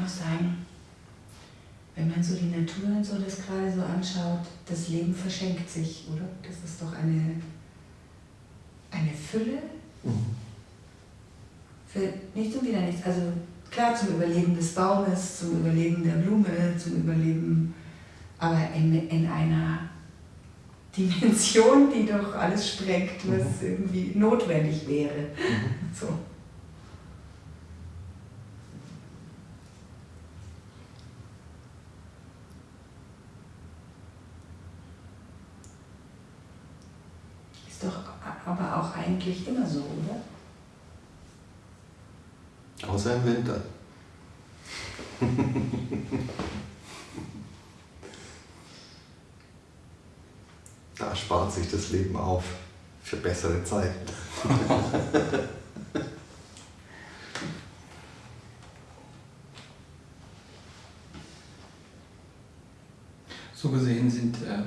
kann auch sagen, wenn man so die Natur und so das gerade so anschaut, das Leben verschenkt sich, oder? Das ist doch eine, eine Fülle. Mhm. Für nichts und wieder nichts. Also klar zum Überleben des Baumes, zum Überleben der Blume, zum Überleben, aber in, in einer Dimension, die doch alles sprengt, was mhm. irgendwie notwendig wäre. Mhm. So. Ist doch aber auch eigentlich immer so, oder? Außer im Winter. da spart sich das Leben auf für bessere Zeiten. so gesehen sind äh,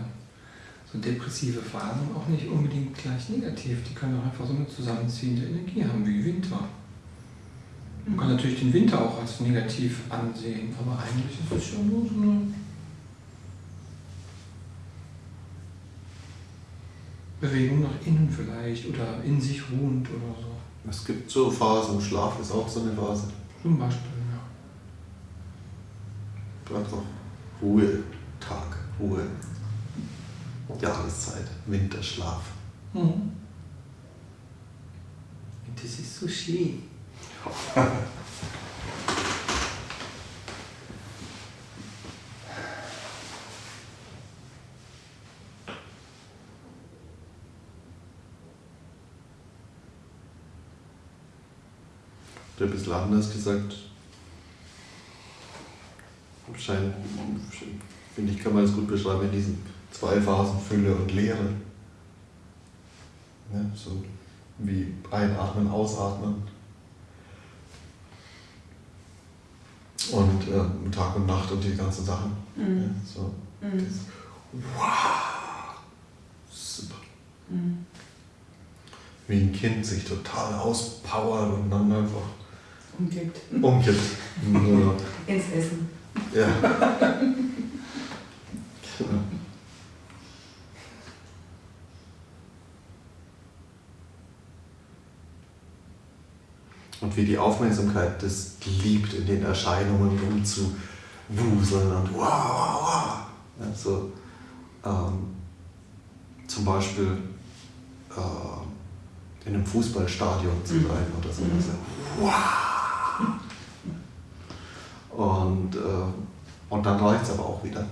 so depressive Phasen auch nicht unbedingt gleich negativ. Die können auch einfach so eine zusammenziehende Energie haben wie Winter. Man kann natürlich den Winter auch als negativ ansehen, aber eigentlich ist es schon nur so eine Bewegung nach innen vielleicht oder in sich ruhend oder so. Es gibt so Phasen, Schlaf ist auch so eine Phase. Zum Beispiel, ja. Einfach Ruhe, Tag, Ruhe, Jahreszeit, Winterschlaf. Mhm. Das ist so schön. ein bisschen anders gesagt. Scheint, finde ich, kann man es gut beschreiben in diesen zwei Phasen Fülle und Leere. Ja, so wie einatmen, ausatmen. Und äh, Tag und Nacht und die ganzen Sachen. Mhm. Ja, so. Mhm. Das, wow! Super. Mhm. Wie ein Kind sich total auspowert und dann einfach umkippt. Umkippt. Ins Essen. Ja. genau. Und wie die Aufmerksamkeit das liebt, in den Erscheinungen rumzuwuseln und wow, wow, wow. Also, ähm, zum Beispiel äh, in einem Fußballstadion zu mhm. sein mhm. oder so. Mhm. Wow. Und, äh, und dann reicht es aber auch wieder.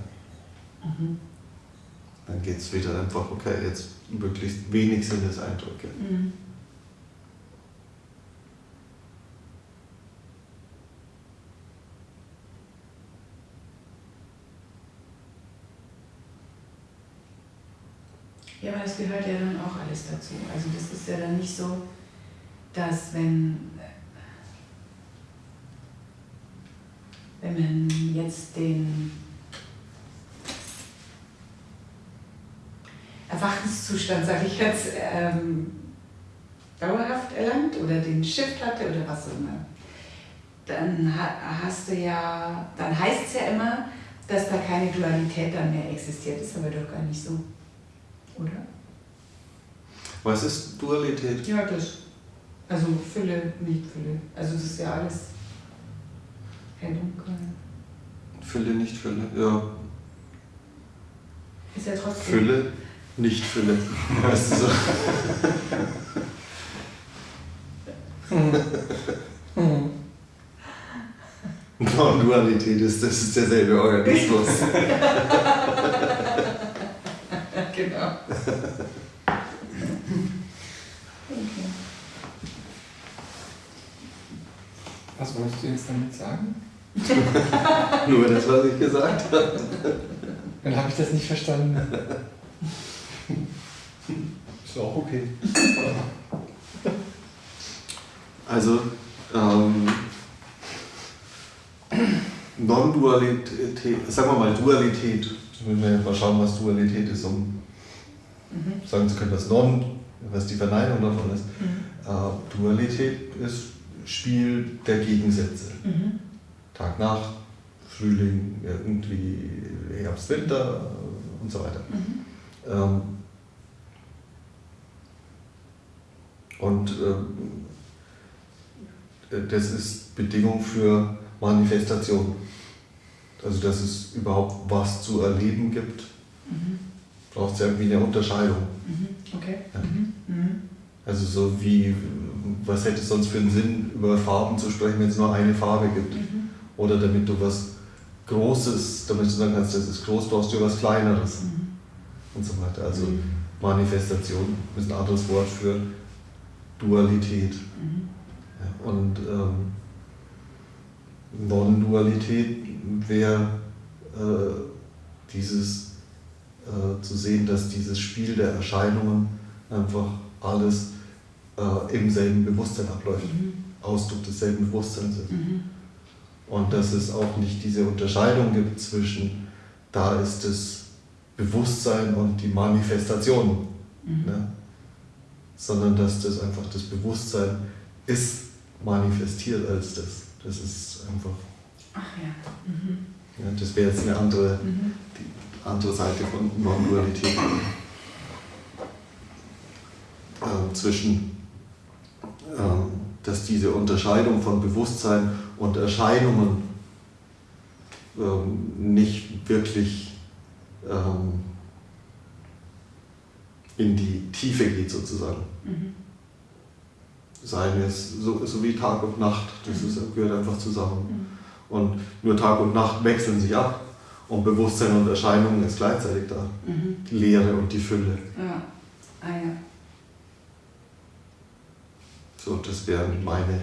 Mhm. Dann geht es wieder einfach, okay, jetzt möglichst wenig Sinneseindrücke. Mhm. Aber das gehört ja dann auch alles dazu. Also das ist ja dann nicht so, dass wenn, wenn man jetzt den Erwachenszustand, sage ich jetzt, ähm, dauerhaft erlangt oder den Shift hatte oder was auch immer, dann hast du ja, dann heißt es ja immer, dass da keine Dualität dann mehr existiert. Das ist aber doch gar nicht so oder? Was ist Dualität? Ja, das. Also Fülle, nicht Fülle. Also das ist ja alles hell dunkel. Fülle, nicht Fülle, ja. Ist ja trotzdem. Fülle, nicht Fülle. Weißt du so? Non-Dualität ist, das ist derselbe Organismus. Genau. Okay. Was wolltest du jetzt damit sagen? Nur das, was ich gesagt habe. Dann habe ich das nicht verstanden. Ist auch okay. Also, ähm, Non-Dualität, sagen wir mal Dualität, müssen wir mal schauen, was Dualität ist, um mhm. sagen zu können, was Non, was die Verneinung davon ist. Mhm. Äh, Dualität ist Spiel der Gegensätze. Mhm. Tag, Nacht, Frühling, irgendwie Herbst, Winter und so weiter. Mhm. Ähm, und ähm, das ist Bedingung für Manifestation. Also dass es überhaupt was zu erleben gibt, Mhm. Braucht es irgendwie eine Unterscheidung. Mhm. Okay. Ja. Mhm. Mhm. Also so wie, was hätte es sonst für einen Sinn, über Farben zu sprechen, wenn es nur eine Farbe gibt? Mhm. Oder damit du was Großes, damit du sagen kannst, das ist groß, brauchst du was Kleineres Mhm. und so weiter. Also Mhm. Manifestation ist ein anderes Wort für Dualität. Ja, und ähm, Non-Dualität wäre äh, dieses äh, zu sehen, dass dieses Spiel der Erscheinungen einfach alles äh, im selben Bewusstsein abläuft, Mhm. Ausdruck desselben Bewusstseins ist. Mhm. Und dass es auch nicht diese Unterscheidung gibt zwischen, da ist das Bewusstsein und die Manifestation, Mhm. ne? sondern dass das einfach das Bewusstsein ist manifestiert als das. Das ist einfach, Ach ja. Mhm. ja, das wäre jetzt eine andere, Mhm. die andere Seite von Non-Dualität. Äh, zwischen, ähm, dass diese Unterscheidung von Bewusstsein und Erscheinungen ähm, nicht wirklich ähm, in die Tiefe geht sozusagen. Mhm. Seien es so, so wie Tag und Nacht, das ist, gehört einfach zusammen. Mhm. Und nur Tag und Nacht wechseln sich ab und Bewusstsein und Erscheinung ist gleichzeitig da. Mhm. Die Leere und die Fülle. Ja. Ah ja. So, das wäre meine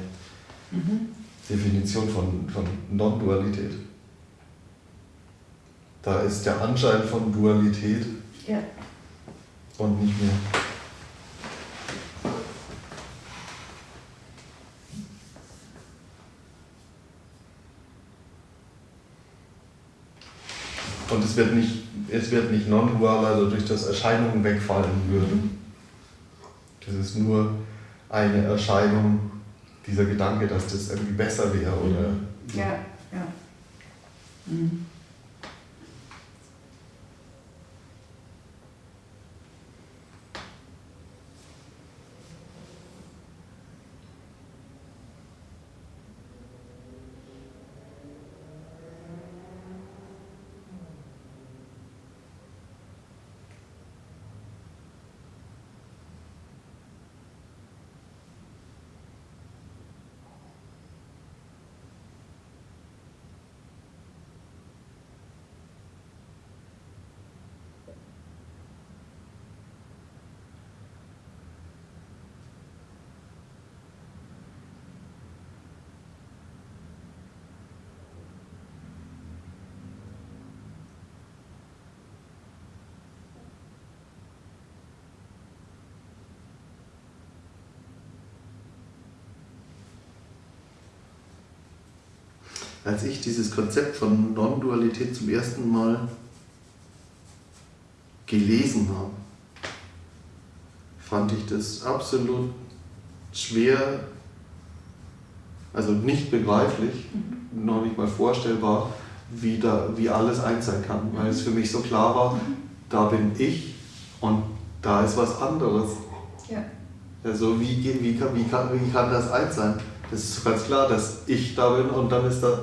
Mhm. Definition von, von Non-Dualität. Da ist der Anschein von Dualität Ja. und nicht mehr. Und es wird nicht, es wird nicht non-dual, also durch das Erscheinungen wegfallen würden. Das ist nur eine Erscheinung, dieser Gedanke, dass das irgendwie besser wäre oder Ja. Ja. Mhm. Als ich dieses Konzept von Non-Dualität zum ersten Mal gelesen habe, fand ich das absolut schwer, also nicht begreiflich, noch nicht mal vorstellbar, wie, da, wie alles eins sein kann, weil es für mich so klar war, da bin ich und da ist was anderes. Ja. Also wie, wie, kann, wie, kann, wie kann das eins sein? Das ist ganz klar, dass ich da bin und dann ist da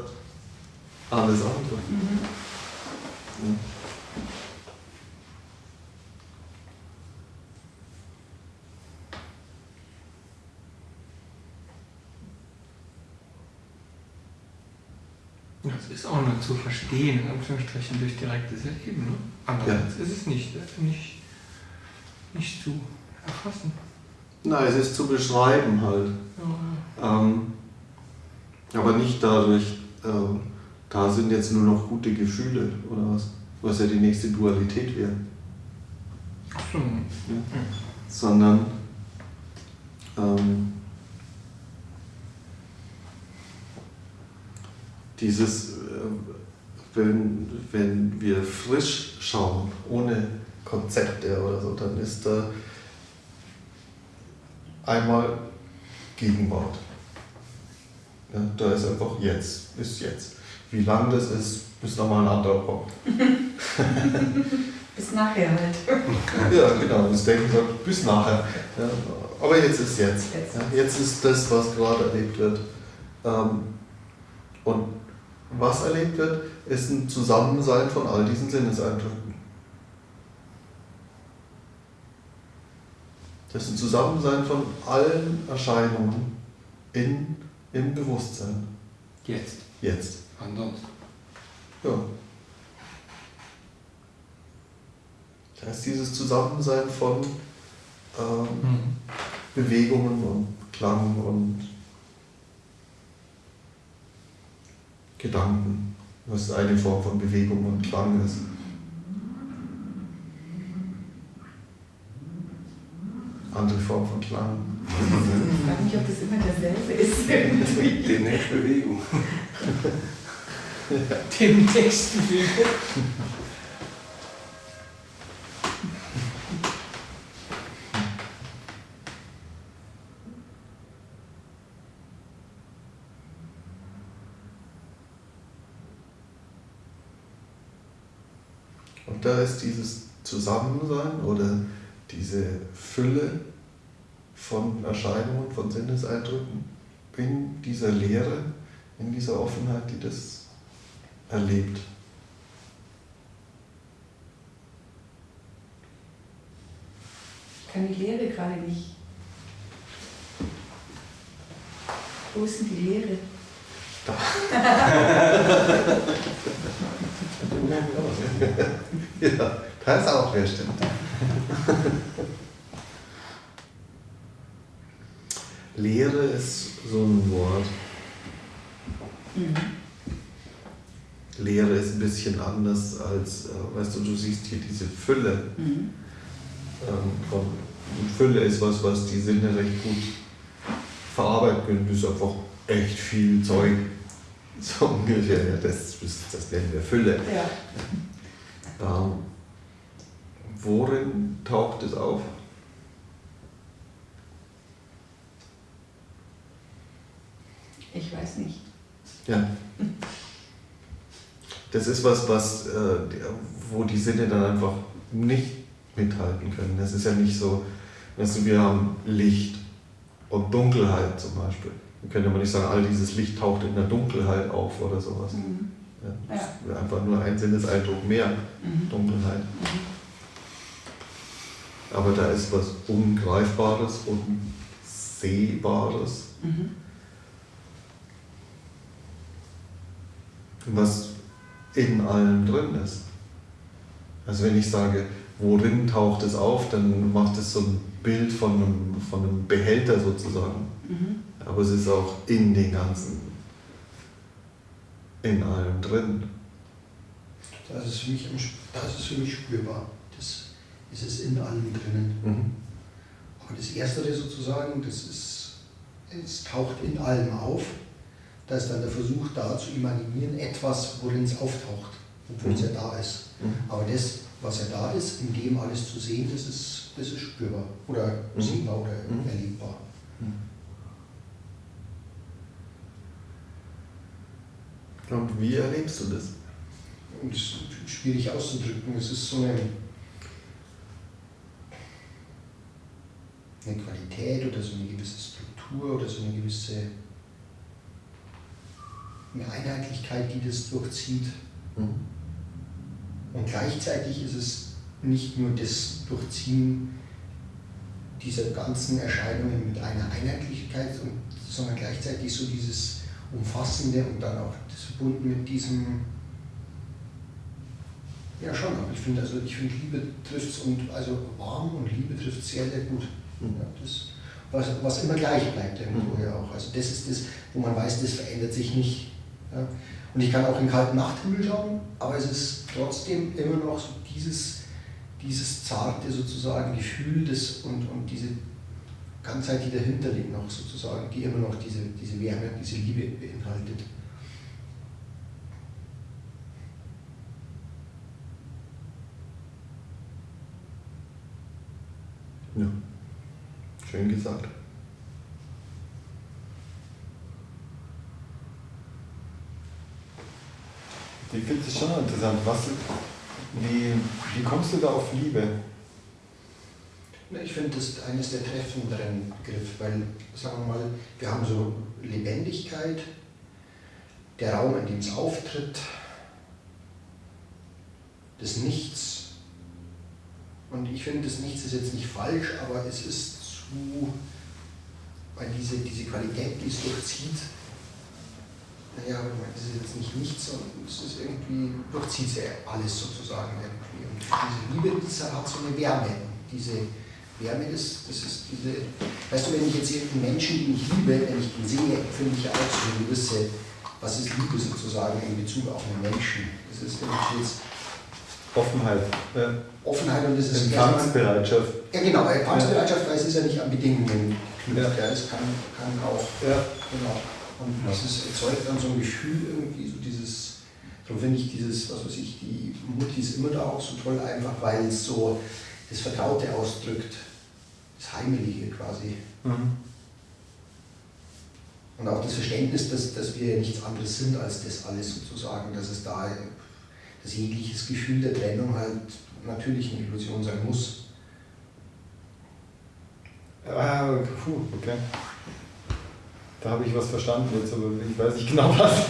alles andere. Mhm. Ja. Das ist auch nur zu verstehen, in Anführungsstrichen, durch direktes Erleben. Ne? Andererseits ist es nicht, nicht, nicht zu erfassen. Nein, es ist zu beschreiben halt. Ja, Ähm, aber nicht dadurch, ähm, da sind jetzt nur noch gute Gefühle oder was, was ja die nächste Dualität wäre. So. Ja. Sondern ähm, dieses, äh, wenn, wenn wir frisch schauen, ohne Konzepte oder so, dann ist da einmal Gegenwart. Ja, da ist einfach jetzt, ist jetzt. Wie lang das ist, ist nochmal ein anderer Punkt. Bis nachher halt. Ja, genau, das Denken sagt bis nachher. Ja, aber jetzt ist jetzt. Jetzt. Ja, jetzt ist das, was gerade erlebt wird. Ähm, und was erlebt wird, ist ein Zusammensein von all diesen Sinneseindrücken. Das ist ein Zusammensein von allen Erscheinungen in, im Bewusstsein. Jetzt. Jetzt. Anders. Ja. Das heißt, dieses Zusammensein von ähm, Mhm. Bewegungen und Klang und Gedanken, was eine Form von Bewegung und Klang ist. Andere Form von Klang. Ich frage mich, ob das immer derselbe ist. irgendwie. Demnächst Bewegung. Dem nächsten Film. Und da ist dieses Zusammensein oder diese Fülle von Erscheinungen, von Sinneseindrücken in dieser Lehre, in dieser Offenheit, die das erlebt. Ich kann die Lehre gerade nicht. Wo ist denn die Lehre? Ja, da ist auch wer stimmt. Lehre ist so ein Wort. Lehre ist ein bisschen anders als, äh, weißt du, du siehst hier diese Fülle. Mhm. Ähm, Fülle ist was, was die Sinne recht gut verarbeiten können. Das ist einfach echt viel Zeug. So ungefähr, ja, das, das nennen wir Fülle. Ja. Ähm, worin taucht es auf? Ich weiß nicht. Ja. Das ist was, was, äh, wo die Sinne dann einfach nicht mithalten können. Das ist ja nicht so, weißt du, wir haben Licht und Dunkelheit zum Beispiel. Wir können ja mal nicht sagen, all dieses Licht taucht in der Dunkelheit auf oder sowas. Mhm. Ja, das Ja. einfach nur ein Sinneseindruck mehr, Mhm. Dunkelheit. Mhm. Aber da ist was Ungreifbares, Unsehbares, Mhm. was in allem drin ist. Also wenn ich sage, worin taucht es auf, dann macht es so ein Bild von einem, von einem Behälter sozusagen. Mhm. Aber es ist auch in den ganzen, in allem drin. Das ist für mich, das ist für mich spürbar. Das ist es in allem drinnen. Mhm. Aber das Erstere sozusagen, das ist, es taucht in allem auf. Da ist dann der Versuch da zu imaginieren, etwas, worin es auftaucht, obwohl es ja da ist. Mhm. Aber das, was ja da ist, in dem alles zu sehen, das ist, das ist spürbar oder Mhm. sichtbar oder Mhm. erlebbar. Und wie erlebst du das? Das ist schwierig auszudrücken. Es ist so eine, eine Qualität oder so eine gewisse Struktur oder so eine gewisse eine Einheitlichkeit, die das durchzieht. Mhm. Und gleichzeitig ist es nicht nur das Durchziehen dieser ganzen Erscheinungen mit einer Einheitlichkeit, sondern gleichzeitig so dieses Umfassende und dann auch das verbunden mit diesem, ja schon, aber ich finde, also ich finde Liebe trifft es und also warm und Liebe trifft es sehr, sehr gut. Mhm. Ja, das, was, was immer gleich bleibt irgendwo Mhm. ja auch. Also das ist das, wo man weiß, das verändert sich nicht. Ja. Und ich kann auch in kalten Nachthimmel schauen, aber es ist trotzdem immer noch so dieses, dieses zarte sozusagen Gefühl des, und, und diese Ganzheit, die dahinter liegt noch sozusagen, die immer noch diese, diese Wärme, diese Liebe beinhaltet. Ja. Schön gesagt. Ich finde es schon interessant. Was, wie, wie kommst du da auf Liebe? Ich finde das eines der treffenderen Begriffe, weil, sagen wir mal, wir haben so Lebendigkeit, der Raum, in dem es auftritt, das Nichts. Und ich finde, das Nichts ist jetzt nicht falsch, aber es ist zu, weil diese, diese Qualität, die es durchzieht, naja, das ist jetzt nicht nichts, sondern es ist irgendwie, durchzieht sie alles sozusagen irgendwie. Und diese Liebe, die hat so eine Wärme. Diese Wärme, das, das ist diese, weißt du, wenn ich jetzt einen Menschen, den ich liebe, wenn ich ihn sehe, finde ich auch so eine gewisse, was ist Liebe sozusagen in Bezug auf einen Menschen. Das ist, wenn ich jetzt Offenheit. Ja. Offenheit und das ist Empfangsbereitschaft. Ja genau, Empfangsbereitschaft, weil es ist ja nicht an Bedingungen geknüpft. Ja. Es kann, kann auch, ja. genau. Und ja. dieses erzeugt dann so ein Gefühl irgendwie, so dieses, darum finde ich dieses, was weiß ich, die Mutti ist immer da auch so toll, einfach weil es so das Vertraute ausdrückt, das Heimelige quasi. Mhm. Und auch das Verständnis, dass, dass wir nichts anderes sind als das alles sozusagen, dass es da dass jegliches Gefühl der Trennung halt natürlich eine Illusion sein muss. Ah, puh, okay. Da habe ich was verstanden jetzt, aber ich weiß nicht genau was.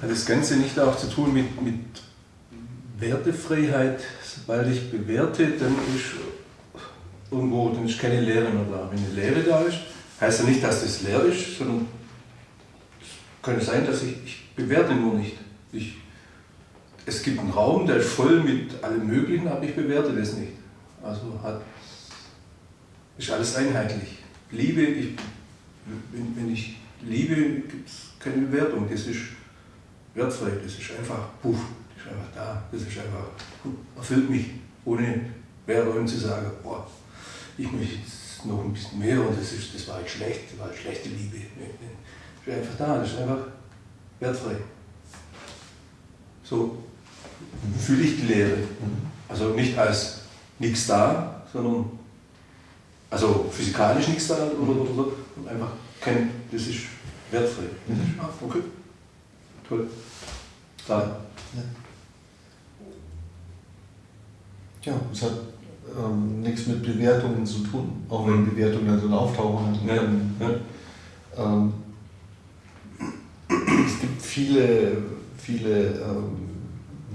Hat das Ganze nicht auch zu tun mit, mit Wertefreiheit? Sobald ich bewerte, dann ist irgendwo dann ist keine Lehre mehr da. Wenn eine Lehre da ist, heißt ja nicht, dass das leer ist, sondern es könnte sein, dass ich, ich bewerte nur nicht. Ich, es gibt einen Raum, der ist voll mit allem Möglichen, aber ich bewerte das nicht. Also hat, ist alles einheitlich. Liebe, ich, wenn, wenn ich liebe, gibt es keine Bewertung. Das ist wertfrei, das ist einfach, puff, das ist einfach da, das ist einfach, erfüllt mich, ohne Wertung zu sagen, boah, ich möchte jetzt noch ein bisschen mehr und das, ist, das war halt schlecht, das war halt schlechte Liebe. Das ist einfach da, das ist einfach wertfrei. So fühle ich die Lehre. Also nicht als nichts da, sondern also physikalisch nichts da oder, oder so, einfach kein, das ist wertfrei. Mhm. Ah, okay, toll. Da. Ja. ja, es hat ähm, nichts mit Bewertungen zu tun, auch wenn mhm. Bewertungen dann so auftauchen. Ja. Ja. Ähm, es gibt viele viele ähm,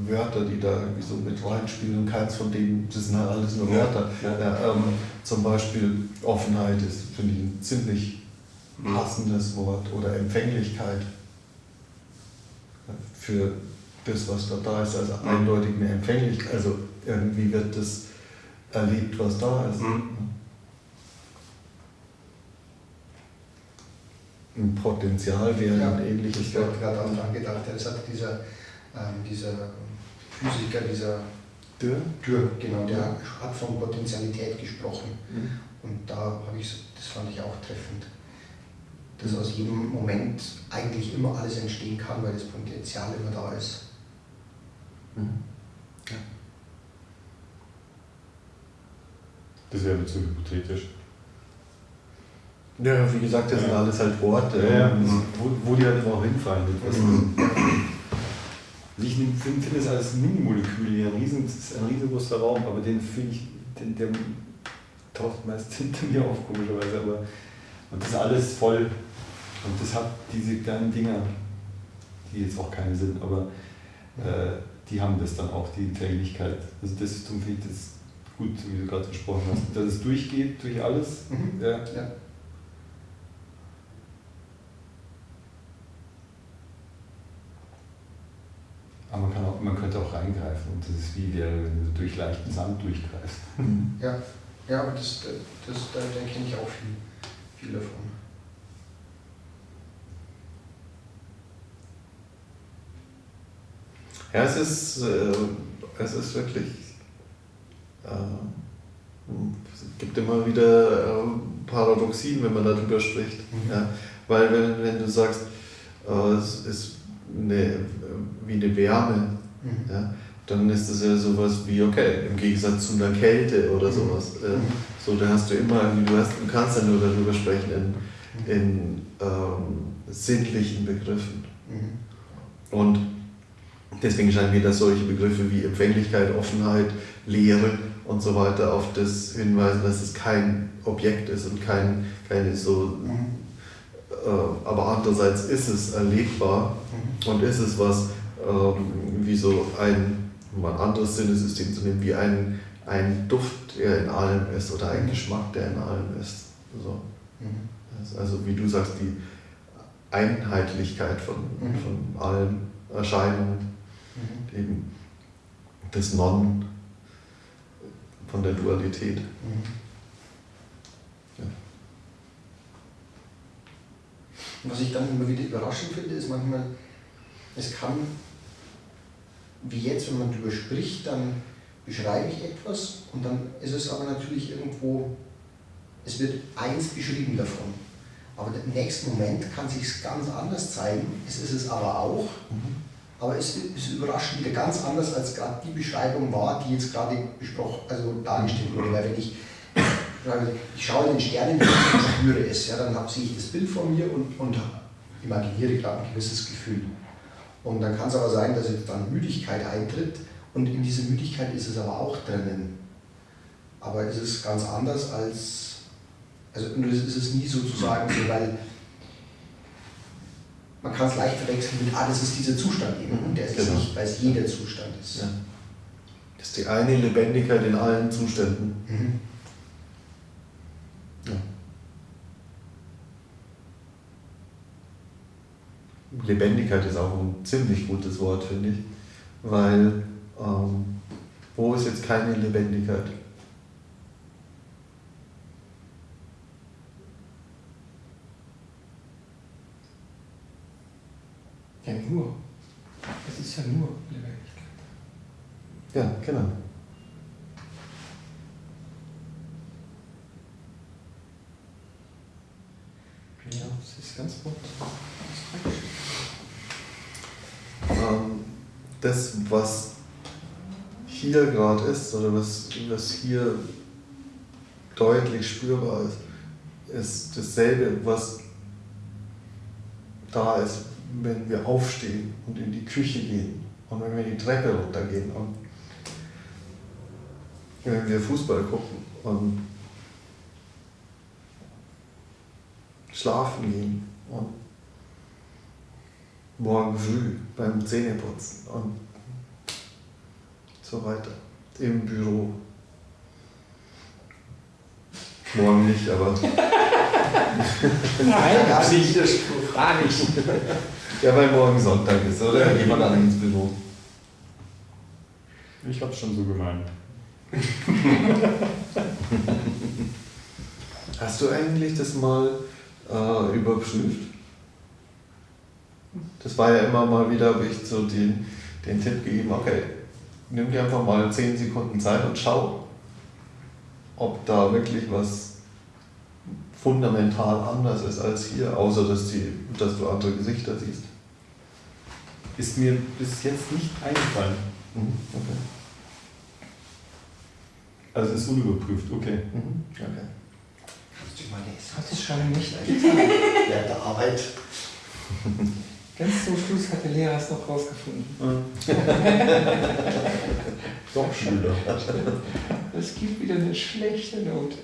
Wörter, die da irgendwie so mit reinspielen und keins von denen, das sind halt alles nur Wörter. Ja. Ja, ähm, zum Beispiel Offenheit ist, finde ich, ein ziemlich passendes Wort oder Empfänglichkeit für das, was da da ist, also eindeutig eine Empfänglichkeit, also irgendwie wird das erlebt, was da ist. Mhm. ein Potenzial wäre ja, ein ähnliches. Ich habe gerade daran gedacht, das hat dieser, ähm, dieser Physiker, dieser Dürr, Dürr genau, der ja. hat von Potentialität gesprochen. Mhm. Und da habe ich, das fand ich auch treffend, dass aus jedem Moment eigentlich immer alles entstehen kann, weil das Potenzial immer da ist. Mhm. Ja. Das wäre zu hypothetisch. Ja, wie gesagt, das sind alles halt Worte, ja, wo, wo, die halt auch hinfallen. Mhm. Ich finde find das als Minimolekül ein, riesen, ein riesengroßer Raum, aber den finde ich, den, der taucht meist hinter mir auf, komischerweise. Aber, und das ist alles voll. Und das hat diese kleinen Dinger, die jetzt auch keine sind, aber äh, die haben das dann auch, die Empfänglichkeit. Also das ist, finde ich das gut, wie du gerade gesprochen hast, dass es durchgeht durch alles. Mhm. Ja. ja. Aber man, kann auch, man könnte auch reingreifen und das ist wie wäre, wenn du durch leichten Sand durchgreifst. Ja, ja aber das, das, da, da kenne ich auch viel, viel davon. Ja, es ist, äh, es ist wirklich, äh, es gibt immer wieder äh, Paradoxien, wenn man darüber spricht. Mhm. Ja, weil wenn, wenn du sagst, äh, es ist eine, wie eine Wärme, mhm. ja, dann ist das ja sowas wie, okay, im Gegensatz zu einer Kälte oder mhm. sowas. Äh, mhm. so, da hast du immer, du, hast, du kannst ja nur darüber sprechen in, mhm. in ähm, sinnlichen Begriffen. Mhm. Und deswegen scheinen mir, dass solche Begriffe wie Empfänglichkeit, Offenheit, Lehre und so weiter auf das hinweisen, dass es kein Objekt ist und kein, keine so. Äh, aber andererseits ist es erlebbar und ist es was wie so ein, um ein anderes Sinnesystem zu nehmen, wie ein, ein Duft, der in allem ist oder ein Geschmack, der in allem ist. So. Das- Also wie du sagst, die Einheitlichkeit von, Mhm. von allen Erscheinungen, eben das Non von der Dualität. Ja. Und Was ich dann immer wieder überraschend finde, ist manchmal, es kann, wie jetzt, wenn man darüber spricht, dann beschreibe ich etwas und dann ist es aber natürlich irgendwo, es wird eins beschrieben davon. Aber im nächsten Moment kann sich ganz anders zeigen, es ist es aber auch, aber es ist überraschend wieder ganz anders, als gerade die Beschreibung war, die jetzt gerade besprochen, also dargestellt wurde. Weil wenn ich, ich schaue in den Sternen und spüre es, ja, dann sehe ich das Bild vor mir und, und imaginiere gerade ein gewisses Gefühl. Und dann kann es aber sein, dass jetzt dann Müdigkeit eintritt und in dieser Müdigkeit ist es aber auch drinnen. Aber es ist ganz anders als, also es ist es nie sozusagen so, weil man kann es leicht verwechseln mit, ah, das ist dieser Zustand eben. Und der ist Genau. nicht, weil es jeder Zustand ist. Ja. Das ist die eine Lebendigkeit in allen Zuständen. Mhm. Lebendigkeit ist auch ein ziemlich gutes Wort, finde ich, weil ähm, wo ist jetzt keine Lebendigkeit? Ja, nur. Es ist ja nur Lebendigkeit. Ja, genau. Ja, es ist ganz bunt. ähm, das, was hier gerade ist oder was, was hier deutlich spürbar ist, ist dasselbe, was da ist, wenn wir aufstehen und in die Küche gehen und wenn wir die Treppe runtergehen und wenn wir Fußball gucken und schlafen gehen und morgen früh beim Zähneputzen und so weiter. Im Büro. Morgen nicht, aber. Nein, gar nicht. Gar nicht. Ja, weil morgen Sonntag ist, oder? Dann geht man dann ins Büro. Ich hab's schon so gemeint. Hast du eigentlich das mal äh, überprüft? Das war ja immer mal wieder, habe ich so den, den Tipp gegeben, okay, nimm dir einfach mal 10 Sekunden Zeit und schau, ob da wirklich was fundamental anders ist als hier, außer dass, die, dass du andere Gesichter siehst. Ist mir bis jetzt nicht eingefallen. Mhm, okay. Also es ist unüberprüft, okay. Mhm, okay. Kannst du mal lesen? Hat es schon nicht getan. Während der Arbeit. Ganz zum Schluss hat der Lehrer es noch rausgefunden. Doch, Schüler. Es gibt wieder eine schlechte Note.